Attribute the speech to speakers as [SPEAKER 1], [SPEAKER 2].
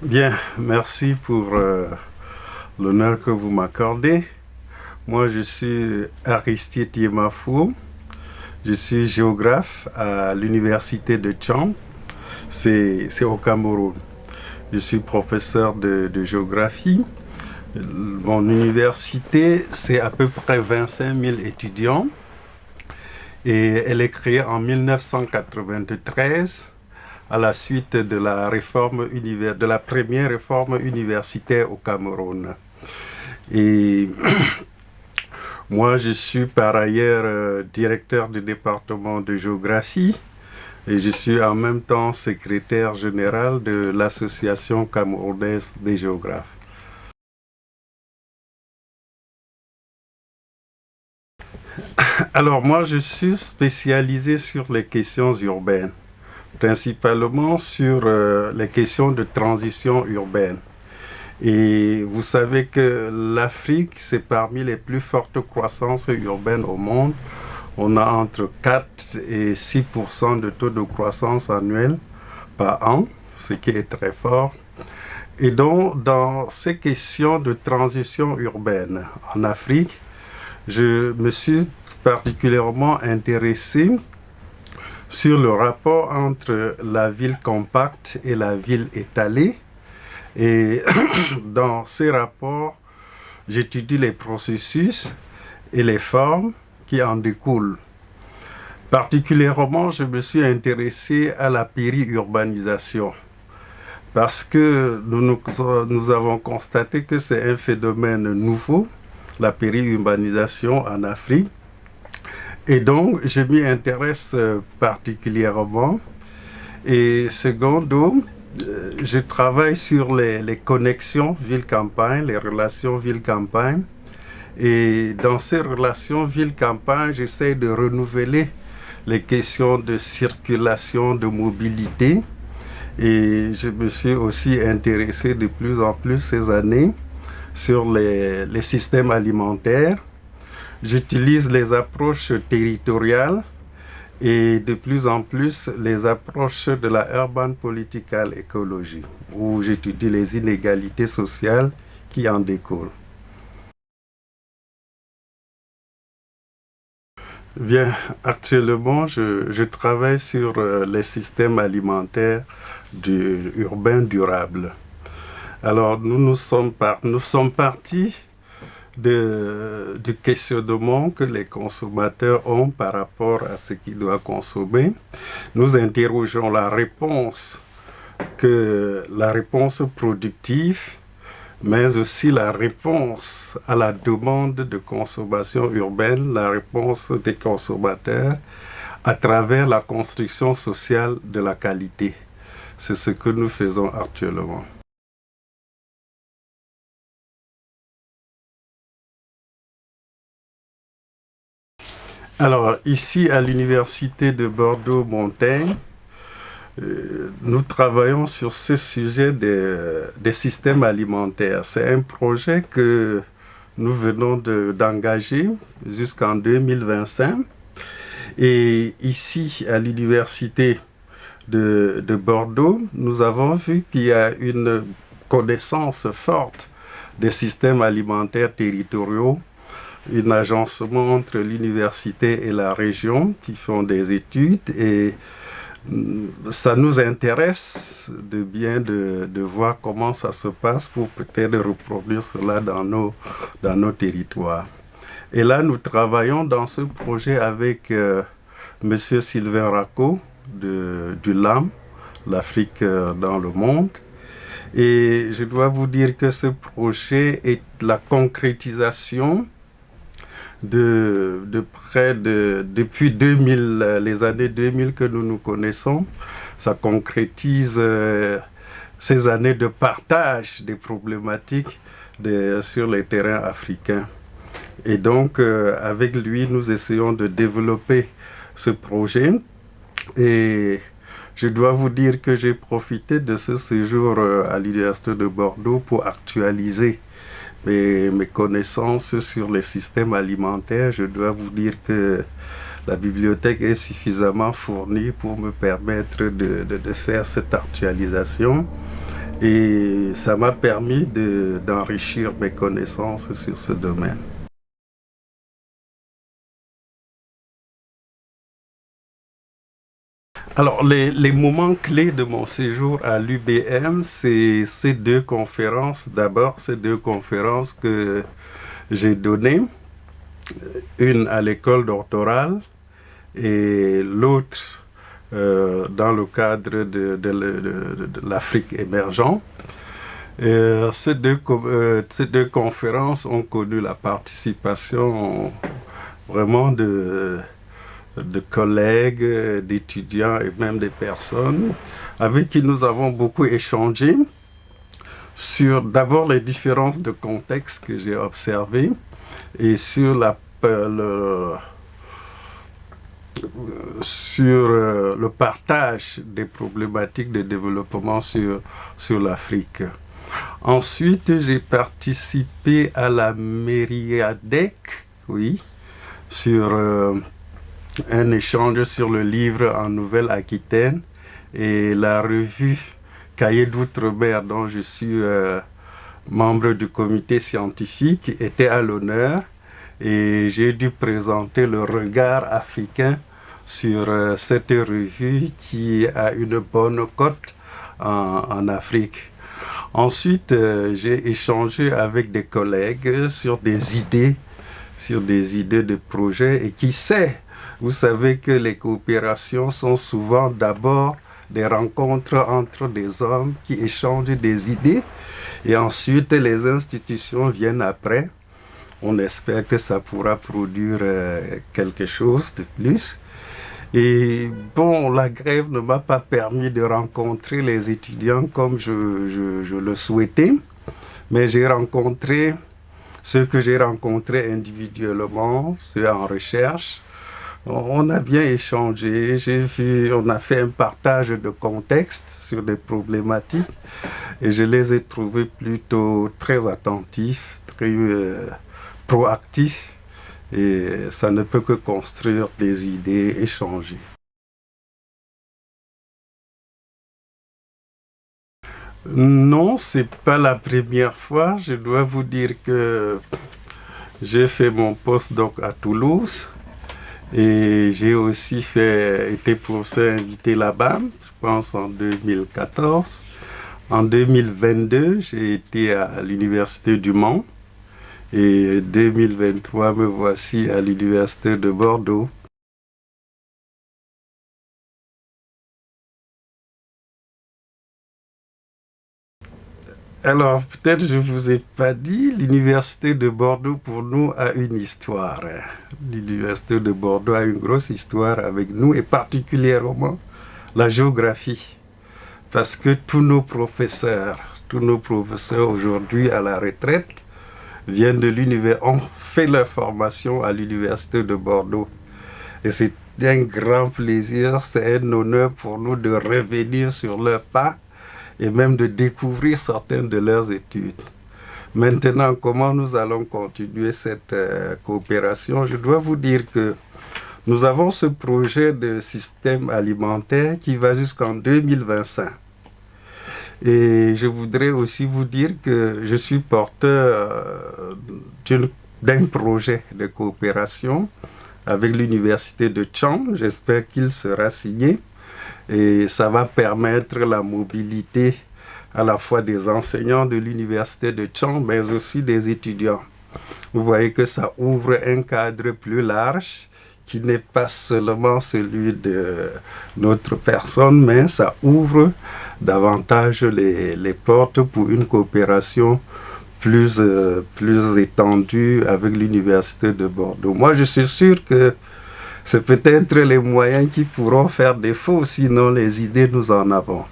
[SPEAKER 1] Bien, merci pour euh, l'honneur que vous m'accordez. Moi, je suis Aristide Yemafou. Je suis géographe à l'université de Tchang. C'est au Cameroun. Je suis professeur de, de géographie. Mon université, c'est à peu près 25 000 étudiants. Et elle est créée en 1993 à la suite de la, réforme de la première réforme universitaire au Cameroun. Et moi, je suis par ailleurs euh, directeur du département de géographie et je suis en même temps secrétaire général de l'association camerounaise des géographes. Alors moi, je suis spécialisé sur les questions urbaines principalement sur euh, les questions de transition urbaine. Et vous savez que l'Afrique, c'est parmi les plus fortes croissances urbaines au monde. On a entre 4 et 6% de taux de croissance annuel par an, ce qui est très fort. Et donc, dans ces questions de transition urbaine en Afrique, je me suis particulièrement intéressé sur le rapport entre la ville compacte et la ville étalée. Et dans ces rapports, j'étudie les processus et les formes qui en découlent. Particulièrement, je me suis intéressé à la périurbanisation parce que nous, avons constaté que c'est un phénomène nouveau, la périurbanisation en Afrique, et donc, je m'y intéresse euh, particulièrement. Et secondo, euh, je travaille sur les, connexions ville-campagne, les relations ville-campagne. Et dans ces relations ville-campagne, j'essaie de renouveler les questions de circulation, de mobilité. Et je me suis aussi intéressé de plus en plus ces années sur les systèmes alimentaires J'utilise les approches territoriales et de plus en plus les approches de la urban political ecology, où j'étudie les inégalités sociales qui en découlent. Bien, actuellement, je, travaille sur euh, les systèmes alimentaires urbains durables. Alors, nous, nous, sommes, nous sommes partis du questionnement que les consommateurs ont par rapport à ce qu'ils doivent consommer. Nous interrogeons la réponse, que, la réponse productive, mais aussi la réponse à la demande de consommation urbaine, la réponse des consommateurs à travers la construction sociale de la qualité. C'est ce que nous faisons actuellement. Alors, ici à l'université de Bordeaux-Montaigne, euh, nous travaillons sur ce sujet des, systèmes alimentaires. C'est un projet que nous venons d'engager jusqu'en 2025. Et ici, à l'université de, de, Bordeaux, nous avons vu qu'il y a une connaissance forte des systèmes alimentaires territoriaux un agencement entre l'université et la région qui font des études et mm, ça nous intéresse de bien de, voir comment ça se passe pour peut-être reproduire cela dans nos, dans nos territoires. Et là, nous travaillons dans ce projet avec euh, M. Sylvain Racco de, du LAM, l'Afrique euh, dans le monde. Et je dois vous dire que ce projet est la concrétisation de, près de, depuis 2000, les années 2000 que nous nous connaissons. Ça concrétise euh, ces années de partage des problématiques sur les terrains africains. Et donc, euh, avec lui, nous essayons de développer ce projet. Et je dois vous dire que j'ai profité de ce séjour euh, à l'Université de Bordeaux pour actualiser mes, connaissances sur les systèmes alimentaires, je dois vous dire que la bibliothèque est suffisamment fournie pour me permettre de, faire cette actualisation. Et ça m'a permis d'enrichir mes connaissances sur ce domaine. Alors, les, moments clés de mon séjour à l'UBM, c'est ces deux conférences. D'abord, ces deux conférences que j'ai données. Une à l'école doctorale et l'autre euh, dans le cadre de l'Afrique émergente. Euh, ces, deux, euh, ces deux conférences ont connu la participation vraiment de de collègues, d'étudiants et même des personnes avec qui nous avons beaucoup échangé sur d'abord les différences de contexte que j'ai observées et sur la, le, sur euh, le partage des problématiques de développement sur, sur l'Afrique. Ensuite, j'ai participé à la Mériadec, oui, sur euh, un échange sur le livre en Nouvelle-Aquitaine et la revue Cahiers d'outre-mer dont je suis euh, membre du comité scientifique était à l'honneur et j'ai dû présenter le regard africain sur euh, cette revue qui a une bonne cote en, Afrique. Ensuite, euh, j'ai échangé avec des collègues sur des idées, sur des idées de projets et qui sait vous savez que les coopérations sont souvent d'abord des rencontres entre des hommes qui échangent des idées et ensuite les institutions viennent après. On espère que ça pourra produire euh, quelque chose de plus. Et bon, la grève ne m'a pas permis de rencontrer les étudiants comme je, le souhaitais, mais j'ai rencontré ceux que j'ai rencontrés individuellement, ceux en recherche, on a bien échangé, j'ai vu, on a fait un partage de contexte sur des problématiques et je les ai trouvés plutôt très attentifs, très euh, proactifs et ça ne peut que construire des idées échangées. Non, c'est pas la première fois. Je dois vous dire que j'ai fait mon post-doc à Toulouse et j'ai aussi fait, été professeur invité là-bas, je pense en 2014. En 2022, j'ai été à l'Université du Mans. Et 2023, me voici à l'Université de Bordeaux. Alors, peut-être je ne vous ai pas dit, l'université de Bordeaux pour nous a une histoire. L'université de Bordeaux a une grosse histoire avec nous et particulièrement la géographie. Parce que tous nos professeurs, tous nos professeurs aujourd'hui à la retraite viennent de l'univers, ont fait leur formation à l'université de Bordeaux. Et c'est un grand plaisir, c'est un honneur pour nous de revenir sur leur pas et même de découvrir certaines de leurs études. Maintenant, comment nous allons continuer cette euh, coopération? Je dois vous dire que nous avons ce projet de système alimentaire qui va jusqu'en 2025. Et je voudrais aussi vous dire que je suis porteur euh, d'un projet de coopération avec l'université de Chang. J'espère qu'il sera signé et ça va permettre la mobilité à la fois des enseignants de l'université de Chang, mais aussi des étudiants. Vous voyez que ça ouvre un cadre plus large qui n'est pas seulement celui de notre personne, mais ça ouvre davantage les, portes pour une coopération plus, euh, plus étendue avec l'université de Bordeaux. Moi, je suis sûr que c'est peut-être les moyens qui pourront faire défaut, sinon les idées nous en avons.